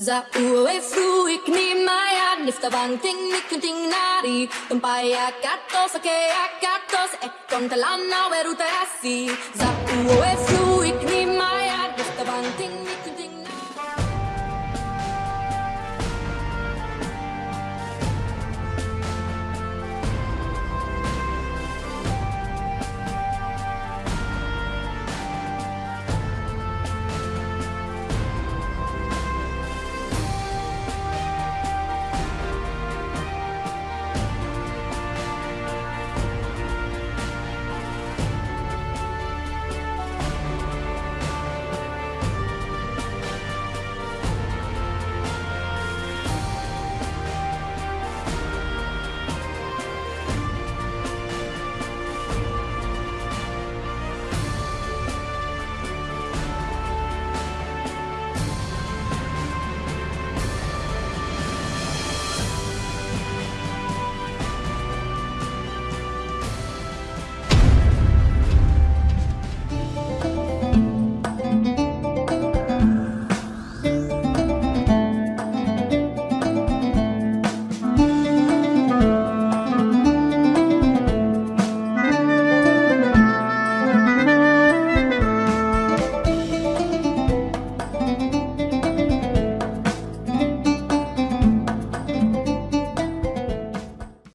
Zauefruik nimmajan, niftavanting mikunting nari, tumpayakatos, akeakatos, ekkontalanna eh, veruterasi. Zauefruik